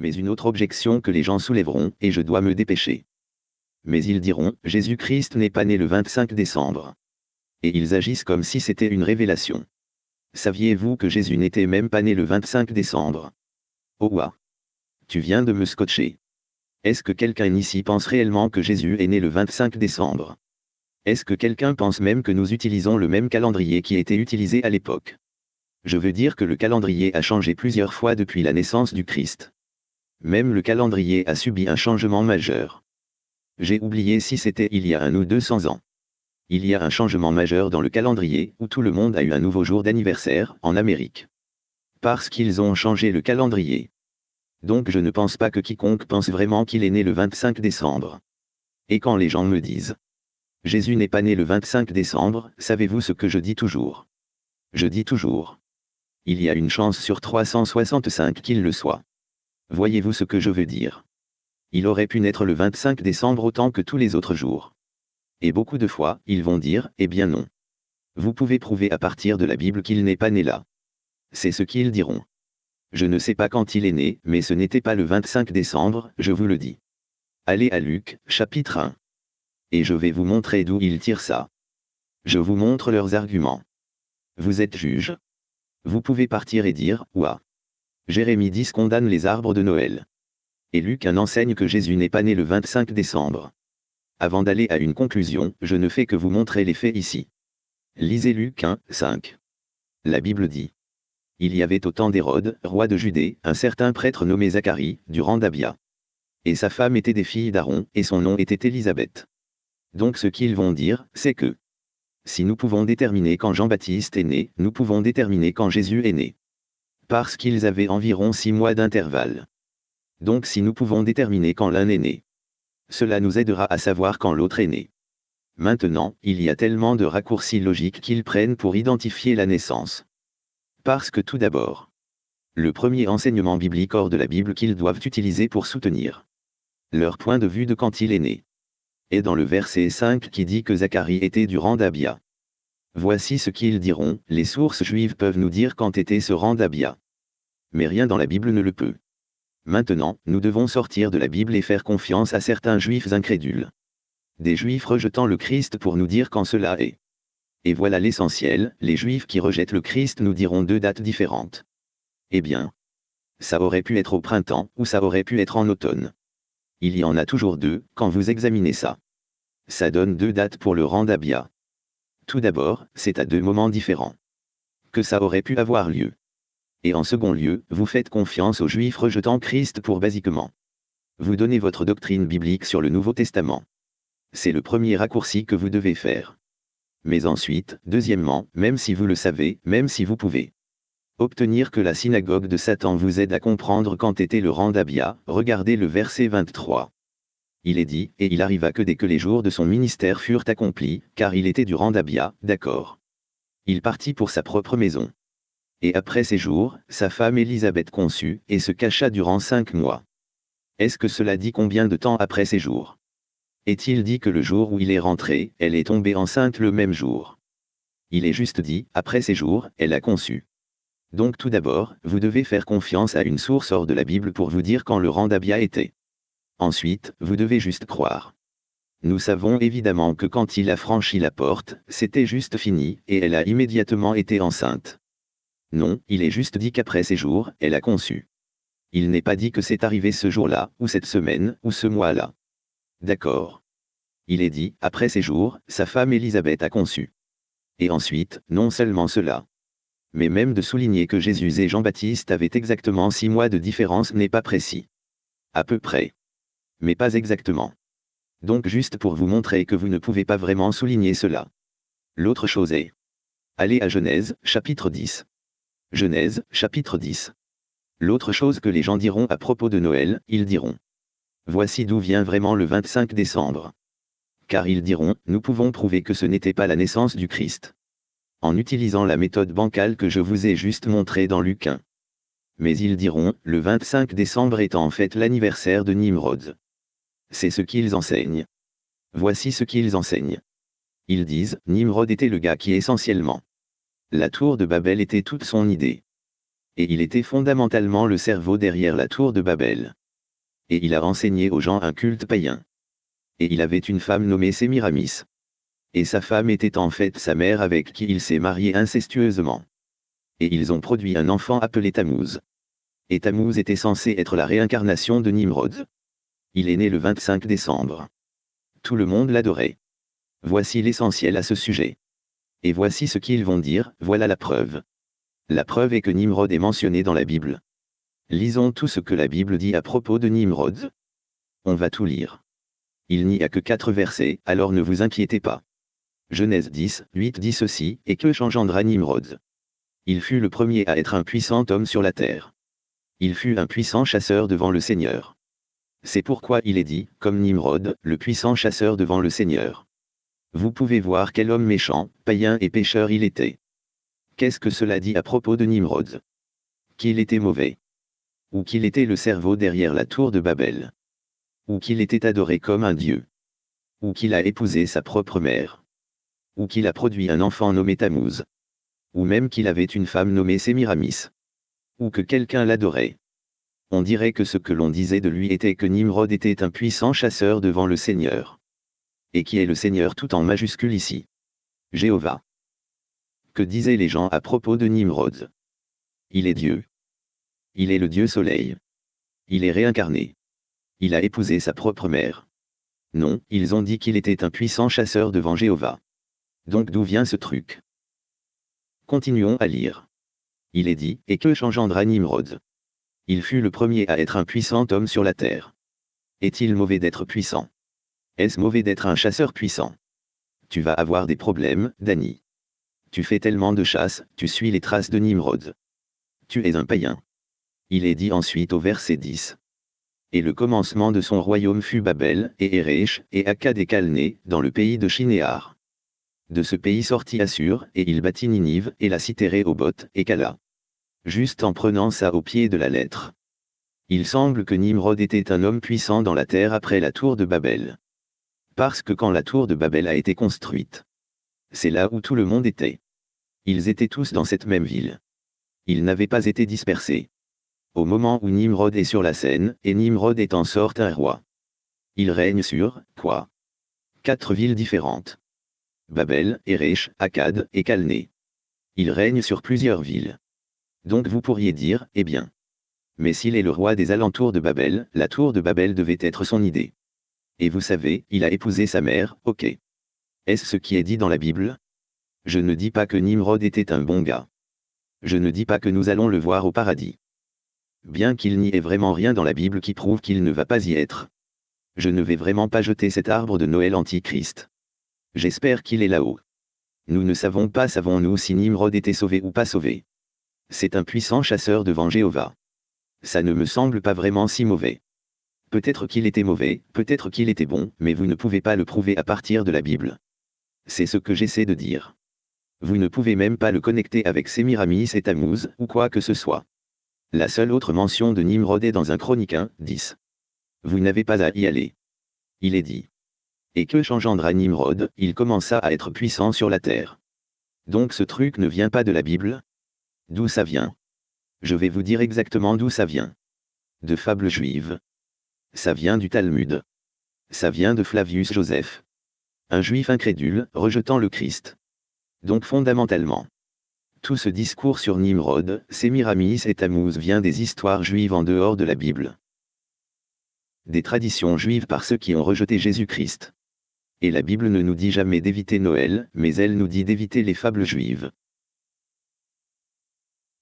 Mais une autre objection que les gens soulèveront, et je dois me dépêcher. Mais ils diront, Jésus-Christ n'est pas né le 25 décembre. Et ils agissent comme si c'était une révélation. Saviez-vous que Jésus n'était même pas né le 25 décembre? Oh ouah. Tu viens de me scotcher. Est-ce que quelqu'un ici pense réellement que Jésus est né le 25 décembre? Est-ce que quelqu'un pense même que nous utilisons le même calendrier qui était utilisé à l'époque? Je veux dire que le calendrier a changé plusieurs fois depuis la naissance du Christ. Même le calendrier a subi un changement majeur. J'ai oublié si c'était il y a un ou deux cents ans. Il y a un changement majeur dans le calendrier, où tout le monde a eu un nouveau jour d'anniversaire, en Amérique. Parce qu'ils ont changé le calendrier. Donc je ne pense pas que quiconque pense vraiment qu'il est né le 25 décembre. Et quand les gens me disent Jésus n'est pas né le 25 décembre, savez-vous ce que je dis toujours? Je dis toujours. Il y a une chance sur 365 qu'il le soit. Voyez-vous ce que je veux dire? Il aurait pu naître le 25 décembre autant que tous les autres jours. Et beaucoup de fois, ils vont dire, eh bien non. Vous pouvez prouver à partir de la Bible qu'il n'est pas né là. C'est ce qu'ils diront. Je ne sais pas quand il est né, mais ce n'était pas le 25 décembre, je vous le dis. Allez à Luc, chapitre 1. Et je vais vous montrer d'où ils tirent ça. Je vous montre leurs arguments. Vous êtes juge. Vous pouvez partir et dire, ouah. Jérémie 10 condamne les arbres de Noël. Et Luc 1 enseigne que Jésus n'est pas né le 25 décembre. Avant d'aller à une conclusion, je ne fais que vous montrer les faits ici. Lisez Luc 1, 5. La Bible dit. Il y avait au temps d'Hérode, roi de Judée, un certain prêtre nommé Zacharie, du rang d'Abia. Et sa femme était des filles d'Aaron, et son nom était Élisabeth. Donc ce qu'ils vont dire, c'est que si nous pouvons déterminer quand Jean-Baptiste est né, nous pouvons déterminer quand Jésus est né. Parce qu'ils avaient environ six mois d'intervalle. Donc si nous pouvons déterminer quand l'un est né, cela nous aidera à savoir quand l'autre est né. Maintenant, il y a tellement de raccourcis logiques qu'ils prennent pour identifier la naissance. Parce que tout d'abord, le premier enseignement biblique hors de la Bible qu'ils doivent utiliser pour soutenir leur point de vue de quand il est né est dans le verset 5 qui dit que Zacharie était du rang d'Abia. Voici ce qu'ils diront, les sources juives peuvent nous dire quand était ce rang d'Abia. Mais rien dans la Bible ne le peut. Maintenant, nous devons sortir de la Bible et faire confiance à certains juifs incrédules. Des juifs rejetant le Christ pour nous dire quand cela est. Et voilà l'essentiel, les Juifs qui rejettent le Christ nous diront deux dates différentes. Eh bien. Ça aurait pu être au printemps, ou ça aurait pu être en automne. Il y en a toujours deux, quand vous examinez ça. Ça donne deux dates pour le rang d'Abia. Tout d'abord, c'est à deux moments différents. Que ça aurait pu avoir lieu. Et en second lieu, vous faites confiance aux Juifs rejetant Christ pour basiquement. Vous donnez votre doctrine biblique sur le Nouveau Testament. C'est le premier raccourci que vous devez faire. Mais ensuite, deuxièmement, même si vous le savez, même si vous pouvez obtenir que la synagogue de Satan vous aide à comprendre quand était le rang d'Abia, regardez le verset 23. Il est dit, et il arriva que dès que les jours de son ministère furent accomplis, car il était du rang d'Abia, d'accord. Il partit pour sa propre maison. Et après ces jours, sa femme Élisabeth conçut, et se cacha durant cinq mois. Est-ce que cela dit combien de temps après ces jours? Est-il dit que le jour où il est rentré, elle est tombée enceinte le même jour? Il est juste dit, après ces jours, elle a conçu. Donc tout d'abord, vous devez faire confiance à une source hors de la Bible pour vous dire quand le rang d'Abia était. Ensuite, vous devez juste croire. Nous savons évidemment que quand il a franchi la porte, c'était juste fini, et elle a immédiatement été enceinte. Non, il est juste dit qu'après ces jours, elle a conçu. Il n'est pas dit que c'est arrivé ce jour-là, ou cette semaine, ou ce mois-là. D'accord. Il est dit, après ces jours, sa femme Élisabeth a conçu. Et ensuite, non seulement cela. Mais même de souligner que Jésus et Jean-Baptiste avaient exactement six mois de différence n'est pas précis. À peu près. Mais pas exactement. Donc juste pour vous montrer que vous ne pouvez pas vraiment souligner cela. L'autre chose est. Allez à Genèse, chapitre 10. Genèse, chapitre 10. L'autre chose que les gens diront à propos de Noël, ils diront. Voici d'où vient vraiment le 25 décembre. Car ils diront, nous pouvons prouver que ce n'était pas la naissance du Christ. En utilisant la méthode bancale que je vous ai juste montrée dans Luc 1. Mais ils diront, le 25 décembre est en fait l'anniversaire de Nimrod. C'est ce qu'ils enseignent. Voici ce qu'ils enseignent. Ils disent, Nimrod était le gars qui essentiellement. La tour de Babel était toute son idée. Et il était fondamentalement le cerveau derrière la tour de Babel. Et il a enseigné aux gens un culte païen. Et il avait une femme nommée Sémiramis. Et sa femme était en fait sa mère avec qui il s'est marié incestueusement. Et ils ont produit un enfant appelé Tammuz. Et Tammuz était censé être la réincarnation de Nimrod. Il est né le 25 décembre. Tout le monde l'adorait. Voici l'essentiel à ce sujet. Et voici ce qu'ils vont dire, voilà la preuve. La preuve est que Nimrod est mentionné dans la Bible. Lisons tout ce que la Bible dit à propos de Nimrod. On va tout lire. Il n'y a que quatre versets, alors ne vous inquiétez pas. Genèse 10, 8 dit ceci, et que changendra Nimrod? Il fut le premier à être un puissant homme sur la terre. Il fut un puissant chasseur devant le Seigneur. C'est pourquoi il est dit, comme Nimrod, le puissant chasseur devant le Seigneur. Vous pouvez voir quel homme méchant, païen et pécheur il était. Qu'est-ce que cela dit à propos de Nimrod? Qu'il était mauvais. Ou qu'il était le cerveau derrière la tour de Babel. Ou qu'il était adoré comme un dieu. Ou qu'il a épousé sa propre mère. Ou qu'il a produit un enfant nommé Tammuz. Ou même qu'il avait une femme nommée Sémiramis. Ou que quelqu'un l'adorait. On dirait que ce que l'on disait de lui était que Nimrod était un puissant chasseur devant le Seigneur et qui est le Seigneur tout en majuscule ici. Jéhovah. Que disaient les gens à propos de Nimrod? Il est Dieu. Il est le Dieu soleil. Il est réincarné. Il a épousé sa propre mère. Non, ils ont dit qu'il était un puissant chasseur devant Jéhovah. Donc d'où vient ce truc? Continuons à lire. Il est dit, et que changendra Nimrod? Il fut le premier à être un puissant homme sur la terre. Est-il mauvais d'être puissant? Est-ce mauvais d'être un chasseur puissant? Tu vas avoir des problèmes, Danny. Tu fais tellement de chasse, tu suis les traces de Nimrod. Tu es un païen. Il est dit ensuite au verset 10. Et le commencement de son royaume fut Babel, et Erech, et Akkad et Calné, dans le pays de Shinéar. De ce pays sortit Assur, et il bâtit Ninive, et la cité Rehoboth, et Kala. Juste en prenant ça au pied de la lettre. Il semble que Nimrod était un homme puissant dans la terre après la tour de Babel. Parce que quand la tour de Babel a été construite, c'est là où tout le monde était. Ils étaient tous dans cette même ville. Ils n'avaient pas été dispersés. Au moment où Nimrod est sur la scène, et Nimrod est en sorte un roi. Il règne sur, quoi? Quatre villes différentes. Babel, Erech, Akkad et Calné. Il règne sur plusieurs villes. Donc vous pourriez dire, eh bien. Mais s'il est le roi des alentours de Babel, la tour de Babel devait être son idée. Et vous savez, il a épousé sa mère, ok. Est-ce ce qui est dit dans la Bible? Je ne dis pas que Nimrod était un bon gars. Je ne dis pas que nous allons le voir au paradis. Bien qu'il n'y ait vraiment rien dans la Bible qui prouve qu'il ne va pas y être. Je ne vais vraiment pas jeter cet arbre de Noël antichrist. J'espère qu'il est là-haut. Nous ne savons pas savons-nous si Nimrod était sauvé ou pas sauvé. C'est un puissant chasseur devant Jéhovah. Ça ne me semble pas vraiment si mauvais. Peut-être qu'il était mauvais, peut-être qu'il était bon, mais vous ne pouvez pas le prouver à partir de la Bible. C'est ce que j'essaie de dire. Vous ne pouvez même pas le connecter avec Sémiramis et Tammuz, ou quoi que ce soit. La seule autre mention de Nimrod est dans un chronique 1, 10. Vous n'avez pas à y aller. Il est dit. Et que changendra Nimrod, il commença à être puissant sur la terre. Donc ce truc ne vient pas de la Bible? D'où ça vient? Je vais vous dire exactement d'où ça vient. De fables juives. Ça vient du Talmud. Ça vient de Flavius Joseph. Un juif incrédule, rejetant le Christ. Donc fondamentalement. Tout ce discours sur Nimrod, Sémiramis et Tammuz vient des histoires juives en dehors de la Bible. Des traditions juives par ceux qui ont rejeté Jésus-Christ. Et la Bible ne nous dit jamais d'éviter Noël, mais elle nous dit d'éviter les fables juives.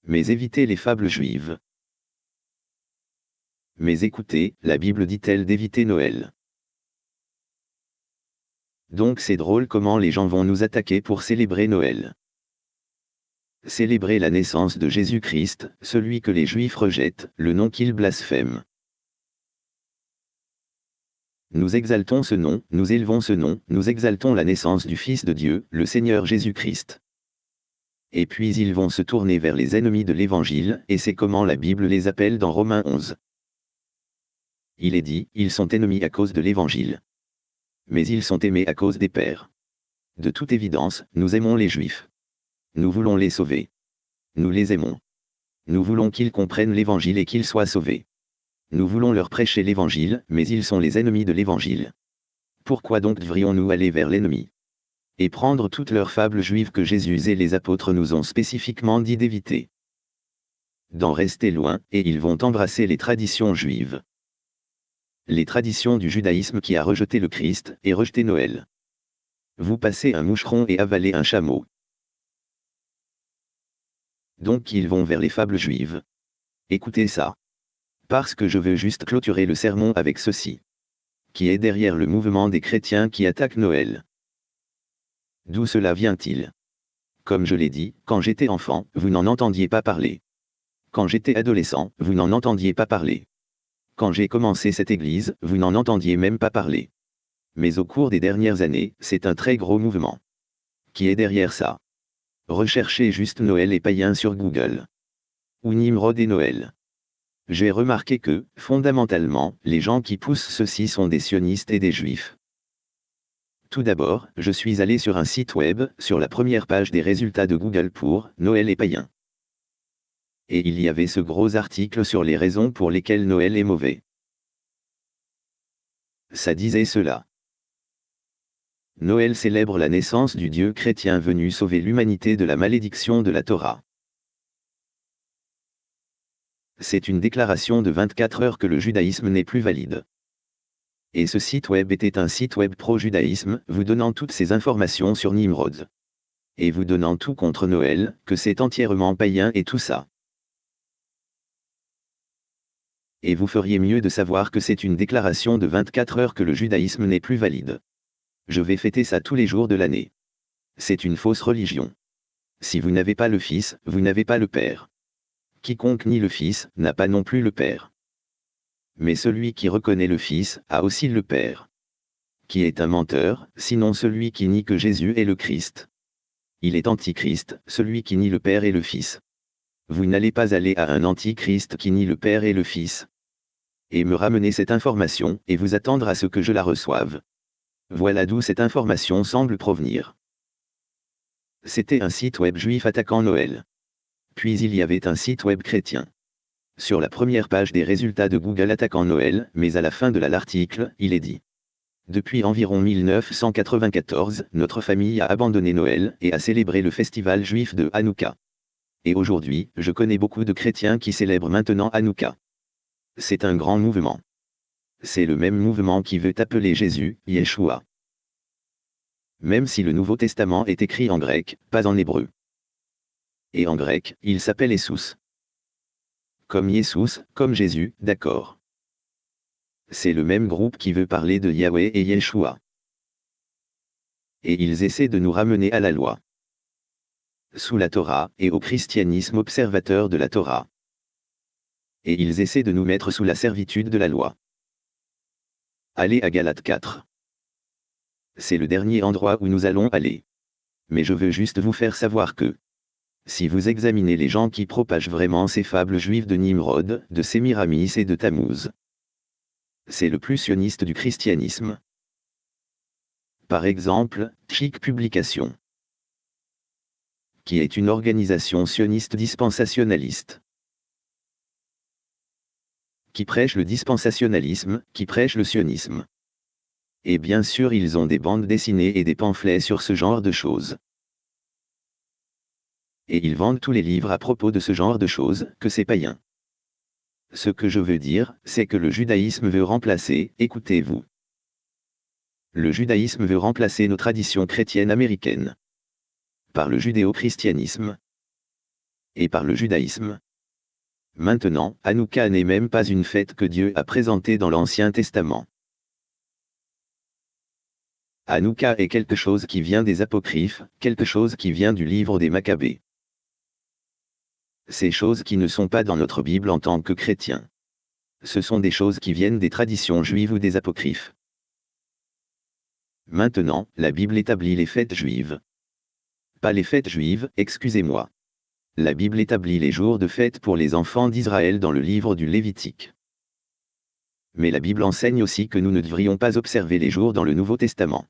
Mais éviter les fables juives. Mais écoutez, la Bible dit-elle d'éviter Noël. Donc c'est drôle comment les gens vont nous attaquer pour célébrer Noël. Célébrer la naissance de Jésus-Christ, celui que les Juifs rejettent, le nom qu'ils blasphèment. Nous exaltons ce nom, nous élevons ce nom, nous exaltons la naissance du Fils de Dieu, le Seigneur Jésus-Christ. Et puis ils vont se tourner vers les ennemis de l'Évangile, et c'est comment la Bible les appelle dans Romains 11 il est dit, ils sont ennemis à cause de l'Évangile. Mais ils sont aimés à cause des pères. De toute évidence, nous aimons les Juifs. Nous voulons les sauver. Nous les aimons. Nous voulons qu'ils comprennent l'évangile et qu'ils soient sauvés. Nous voulons leur prêcher l'évangile, mais ils sont les ennemis de l'évangile. Pourquoi donc devrions-nous aller vers l'ennemi? Et prendre toutes leurs fables juives que Jésus et les apôtres nous ont spécifiquement dit d'éviter D'en rester loin, et ils vont embrasser les traditions juives. Les traditions du judaïsme qui a rejeté le Christ, et rejeté Noël. Vous passez un moucheron et avalez un chameau. Donc ils vont vers les fables juives. Écoutez ça. Parce que je veux juste clôturer le sermon avec ceci. Qui est derrière le mouvement des chrétiens qui attaquent Noël D'où cela vient-il? Comme je l'ai dit, quand j'étais enfant, vous n'en entendiez pas parler. Quand j'étais adolescent, vous n'en entendiez pas parler. Quand j'ai commencé cette église, vous n'en entendiez même pas parler mais au cours des dernières années, c'est un très gros mouvement. Qui est derrière ça? Recherchez juste Noël et païen sur Google. Ou Nimrod et Noël. J'ai remarqué que, fondamentalement, les gens qui poussent ceci sont des sionistes et des juifs. Tout d'abord, je suis allé sur un site web, sur la première page des résultats de Google pour Noël et païen. Et il y avait ce gros article sur les raisons pour lesquelles Noël est mauvais. Ça disait cela. Noël célèbre la naissance du Dieu chrétien venu sauver l'humanité de la malédiction de la Torah. C'est une déclaration de 24 heures que le judaïsme n'est plus valide. Et ce site web était un site web pro-judaïsme, vous donnant toutes ces informations sur Nimrod. Et vous donnant tout contre Noël, que c'est entièrement païen et tout ça. Et vous feriez mieux de savoir que c'est une déclaration de 24 heures que le judaïsme n'est plus valide. Je vais fêter ça tous les jours de l'année. C'est une fausse religion. Si vous n'avez pas le Fils, vous n'avez pas le Père. Quiconque nie le Fils, n'a pas non plus le Père. Mais celui qui reconnaît le Fils, a aussi le Père. Qui est un menteur, sinon celui qui nie que Jésus est le Christ. Il est antichrist, celui qui nie le Père et le Fils. Vous n'allez pas aller à un antichrist qui nie le Père et le Fils. Et me ramener cette information, et vous attendre à ce que je la reçoive. Voilà d'où cette information semble provenir. C'était un site web juif attaquant Noël. Puis il y avait un site web chrétien. Sur la première page des résultats de Google attaquant Noël, mais à la fin de l'article, il est dit. Depuis environ 1994, notre famille a abandonné Noël et a célébré le festival juif de Hanouka. Et aujourd'hui, je connais beaucoup de chrétiens qui célèbrent maintenant Hanouka. C'est un grand mouvement c'est le même mouvement qui veut appeler Jésus, Yeshua. Même si le Nouveau Testament est écrit en grec, pas en hébreu. Et en grec, il s'appelle Essus. Comme Jesus, comme Jésus, d'accord. C'est le même groupe qui veut parler de Yahweh et Yeshua. Et ils essaient de nous ramener à la loi. Sous la Torah, et au christianisme observateur de la Torah. Et ils essaient de nous mettre sous la servitude de la loi. Allez à Galate 4. C'est le dernier endroit où nous allons aller. Mais je veux juste vous faire savoir que, si vous examinez les gens qui propagent vraiment ces fables juives de Nimrod, de Sémiramis et de Tammuz, c'est le plus sioniste du christianisme. Par exemple, Chic Publication, qui est une organisation sioniste dispensationaliste qui prêchent le dispensationalisme, qui prêchent le sionisme. Et bien sûr ils ont des bandes dessinées et des pamphlets sur ce genre de choses. Et ils vendent tous les livres à propos de ce genre de choses, que c'est païen. Ce que je veux dire, c'est que le judaïsme veut remplacer, écoutez-vous. Le judaïsme veut remplacer nos traditions chrétiennes américaines. Par le judéo-christianisme. Et par le judaïsme. Maintenant, Hanouka n'est même pas une fête que Dieu a présentée dans l'Ancien Testament. Hanouka est quelque chose qui vient des apocryphes, quelque chose qui vient du livre des Maccabées. Ces choses qui ne sont pas dans notre Bible en tant que chrétiens. Ce sont des choses qui viennent des traditions juives ou des apocryphes. Maintenant, la Bible établit les fêtes juives. Pas les fêtes juives, excusez-moi la Bible établit les jours de fête pour les enfants d'Israël dans le livre du Lévitique. Mais la Bible enseigne aussi que nous ne devrions pas observer les jours dans le Nouveau Testament.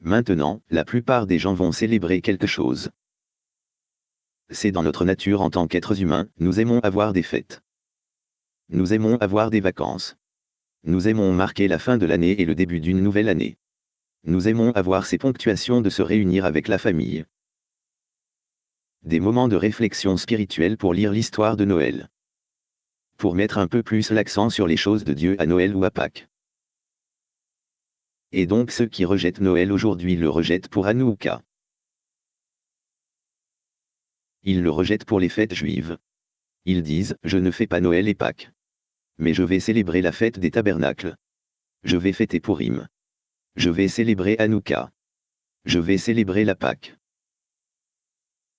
Maintenant, la plupart des gens vont célébrer quelque chose. C'est dans notre nature en tant qu'êtres humains, nous aimons avoir des fêtes. Nous aimons avoir des vacances. Nous aimons marquer la fin de l'année et le début d'une nouvelle année. Nous aimons avoir ces ponctuations de se réunir avec la famille. Des moments de réflexion spirituelle pour lire l'histoire de Noël. Pour mettre un peu plus l'accent sur les choses de Dieu à Noël ou à Pâques. Et donc ceux qui rejettent Noël aujourd'hui le rejettent pour Hanouka. Ils le rejettent pour les fêtes juives. Ils disent, je ne fais pas Noël et Pâques. Mais je vais célébrer la fête des tabernacles. Je vais fêter Purim. Je vais célébrer Hanouka. Je vais célébrer la Pâque.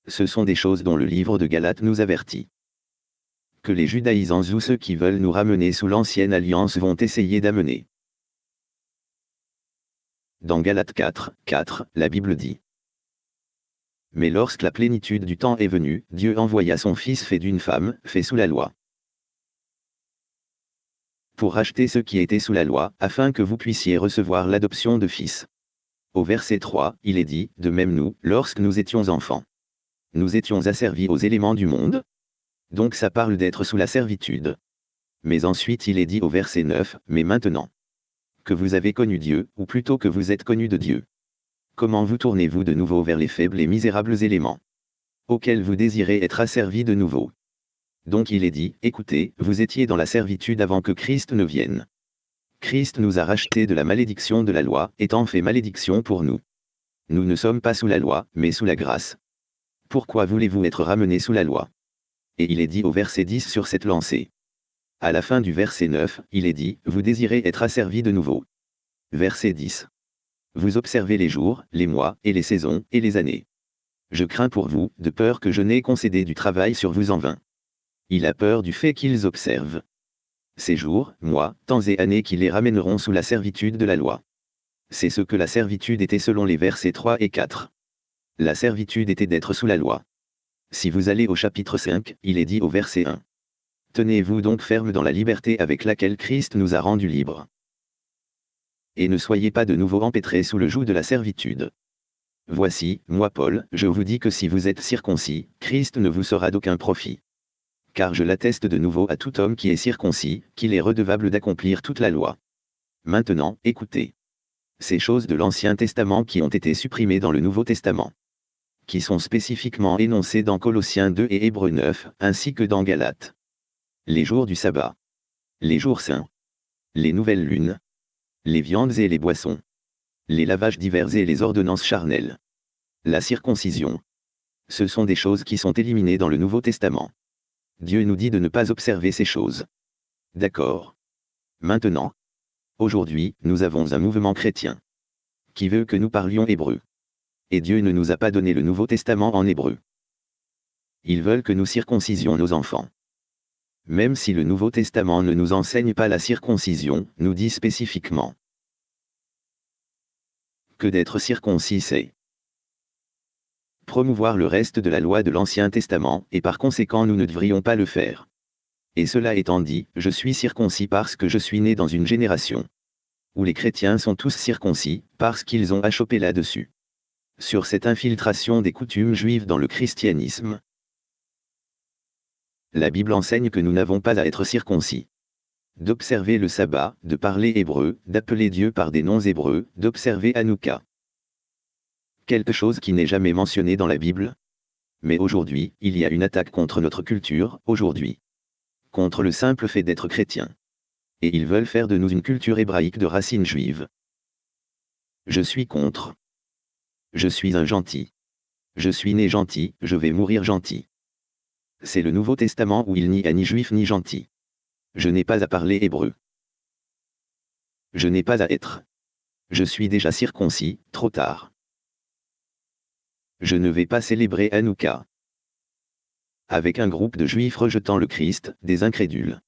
Ce sont des choses dont le livre de Galates nous avertit. Que les judaïsants ou ceux qui veulent nous ramener sous l'ancienne alliance vont essayer d'amener. Dans Galates 4, 4, la Bible dit. Mais lorsque la plénitude du temps est venue, Dieu envoya son Fils fait d'une femme, fait sous la loi pour racheter ceux qui étaient sous la loi, afin que vous puissiez recevoir l'adoption de fils. Au verset 3, il est dit, de même nous, lorsque nous étions enfants. Nous étions asservis aux éléments du monde. Donc ça parle d'être sous la servitude. Mais ensuite il est dit au verset 9, mais maintenant. Que vous avez connu Dieu, ou plutôt que vous êtes connu de Dieu. Comment vous tournez-vous de nouveau vers les faibles et misérables éléments? Auxquels vous désirez être asservis de nouveau donc il est dit, écoutez, vous étiez dans la servitude avant que Christ ne vienne. Christ nous a rachetés de la malédiction de la loi, étant fait malédiction pour nous. Nous ne sommes pas sous la loi, mais sous la grâce. Pourquoi voulez-vous être ramenés sous la loi? Et il est dit au verset 10 sur cette lancée. À la fin du verset 9, il est dit, vous désirez être asservis de nouveau. Verset 10. Vous observez les jours, les mois, et les saisons, et les années. Je crains pour vous, de peur que je n'ai concédé du travail sur vous en vain. Il a peur du fait qu'ils observent. Ces jours, mois, temps et années qui les ramèneront sous la servitude de la loi. C'est ce que la servitude était selon les versets 3 et 4. La servitude était d'être sous la loi. Si vous allez au chapitre 5, il est dit au verset 1. Tenez-vous donc ferme dans la liberté avec laquelle Christ nous a rendus libres. Et ne soyez pas de nouveau empêtrés sous le joug de la servitude. Voici, moi Paul, je vous dis que si vous êtes circoncis, Christ ne vous sera d'aucun profit car je l'atteste de nouveau à tout homme qui est circoncis, qu'il est redevable d'accomplir toute la loi. Maintenant, écoutez. Ces choses de l'Ancien Testament qui ont été supprimées dans le Nouveau Testament. Qui sont spécifiquement énoncées dans Colossiens 2 et Hébreux 9, ainsi que dans Galates. Les jours du sabbat. Les jours saints. Les nouvelles lunes. Les viandes et les boissons. Les lavages divers et les ordonnances charnelles. La circoncision. Ce sont des choses qui sont éliminées dans le Nouveau Testament. Dieu nous dit de ne pas observer ces choses. D'accord. Maintenant. Aujourd'hui, nous avons un mouvement chrétien. Qui veut que nous parlions hébreu. Et Dieu ne nous a pas donné le Nouveau Testament en hébreu. Ils veulent que nous circoncisions nos enfants. Même si le Nouveau Testament ne nous enseigne pas la circoncision, nous dit spécifiquement que d'être circoncis c'est promouvoir le reste de la loi de l'Ancien Testament, et par conséquent nous ne devrions pas le faire. Et cela étant dit, je suis circoncis parce que je suis né dans une génération où les chrétiens sont tous circoncis, parce qu'ils ont achoppé là-dessus. Sur cette infiltration des coutumes juives dans le christianisme. La Bible enseigne que nous n'avons pas à être circoncis. D'observer le sabbat, de parler hébreu, d'appeler Dieu par des noms hébreux, d'observer Hanouka quelque chose qui n'est jamais mentionné dans la Bible? Mais aujourd'hui, il y a une attaque contre notre culture, aujourd'hui. Contre le simple fait d'être chrétien. Et ils veulent faire de nous une culture hébraïque de racines juives. Je suis contre. Je suis un gentil. Je suis né gentil, je vais mourir gentil. C'est le Nouveau Testament où il n'y a ni juif ni gentil. Je n'ai pas à parler hébreu. Je n'ai pas à être. Je suis déjà circoncis, trop tard. Je ne vais pas célébrer Hanouka. Avec un groupe de juifs rejetant le Christ, des incrédules.